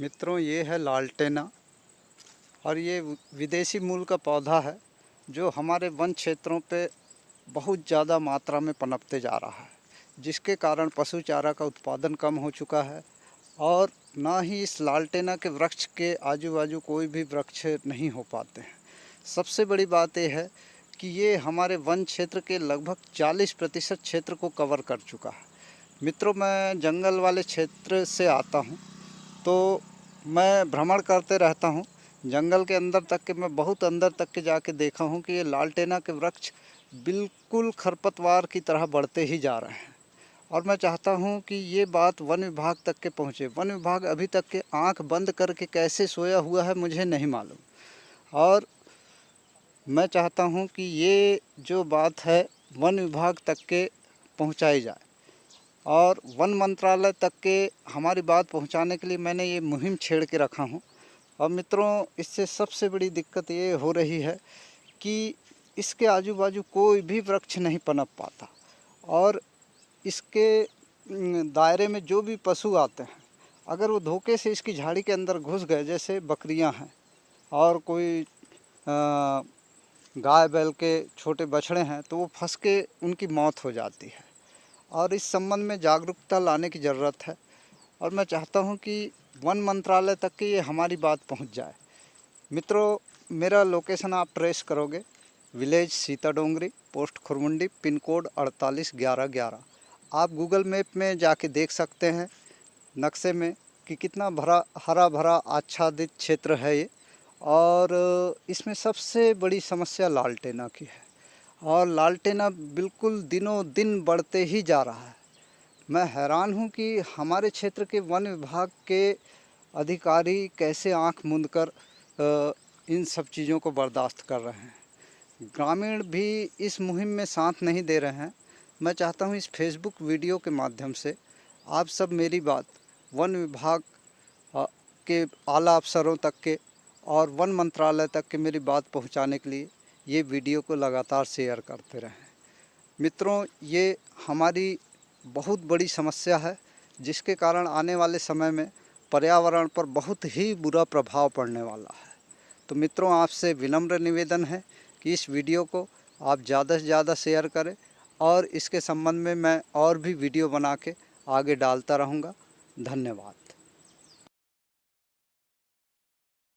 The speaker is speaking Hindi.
मित्रों, ये है लालटेना और ये विदेशी मूल का पौधा है जो हमारे वन क्षेत्रों पे बहुत ज़्यादा मात्रा में पनपते जा रहा है, जिसके कारण पशु चारा का उत्पादन कम हो चुका है और ना ही इस लालटेना के वृक्ष के आजू बाजू कोई भी वृक्ष नहीं हो पाते हैं। सबसे बड़ी बात यह है कि ये हमारे वन क्षेत्र के लगभग 40 प्रतिशत क्षेत्र को कवर कर चुका है। मित्रों, मैं जंगल वाले क्षेत्र से आता हूँ तो मैं भ्रमण करते रहता हूँ। जंगल के अंदर तक के, मैं बहुत अंदर तक के जाके देखा हूँ कि ये लालटेना के वृक्ष बिल्कुल खरपतवार की तरह बढ़ते ही जा रहे हैं। और मैं चाहता हूँ कि ये बात वन विभाग तक के पहुँचे। वन विभाग अभी तक के आँख बंद करके कैसे सोया हुआ है मुझे नहीं मालूम। और मैं चाहता हूँ कि ये जो बात है वन विभाग तक के पहुँचाई जाए। और वन मंत्रालय तक के हमारी बात पहुँचाने के लिए मैंने ये मुहिम छेड़ के रखा हूँ। और मित्रों, इससे सबसे बड़ी दिक्कत ये हो रही है कि इसके आजू बाजू कोई भी वृक्ष नहीं पनप पाता। और इसके दायरे में जो भी पशु आते हैं, अगर वो धोखे से इसकी झाड़ी के अंदर घुस गए, जैसे बकरियाँ हैं और कोई गाय बैल के छोटे बछड़े हैं तो वो फंस के उनकी मौत हो जाती है। और इस संबंध में जागरूकता लाने की ज़रूरत है। और मैं चाहता हूँ कि वन मंत्रालय तक की ये हमारी बात पहुँच जाए। मित्रों, मेरा लोकेशन आप ट्रेस करोगे। Village Sita Dongri post Khurmundi pin code अड़तालीस ग्यारह ग्यारह। आप गूगल मैप में जाके देख सकते हैं नक्शे में कि कितना भरा, हरा भरा, आच्छादित क्षेत्र है ये। और इसमें सबसे बड़ी समस्या लालटेना की है। और लालटेना बिल्कुल दिनों दिन बढ़ते ही जा रहा है। मैं हैरान हूँ कि हमारे क्षेत्र के वन विभाग के अधिकारी कैसे आँख मूंद कर इन सब चीज़ों को बर्दाश्त कर रहे हैं। ग्रामीण भी इस मुहिम में साथ नहीं दे रहे हैं। मैं चाहता हूँ इस फेसबुक वीडियो के माध्यम से आप सब मेरी बात, वन विभाग के आला अफसरों तक के और वन मंत्रालय तक के मेरी बात पहुँचाने के लिए ये वीडियो को लगातार शेयर करते रहें। मित्रों, ये हमारी बहुत बड़ी समस्या है, जिसके कारण आने वाले समय में पर्यावरण पर बहुत ही बुरा प्रभाव पड़ने वाला है। तो मित्रों, आपसे विनम्र निवेदन है कि इस वीडियो को आप ज़्यादा से ज़्यादा शेयर करें और इसके संबंध में मैं और भी वीडियो बना के आगे डालता रहूँगा। धन्यवाद।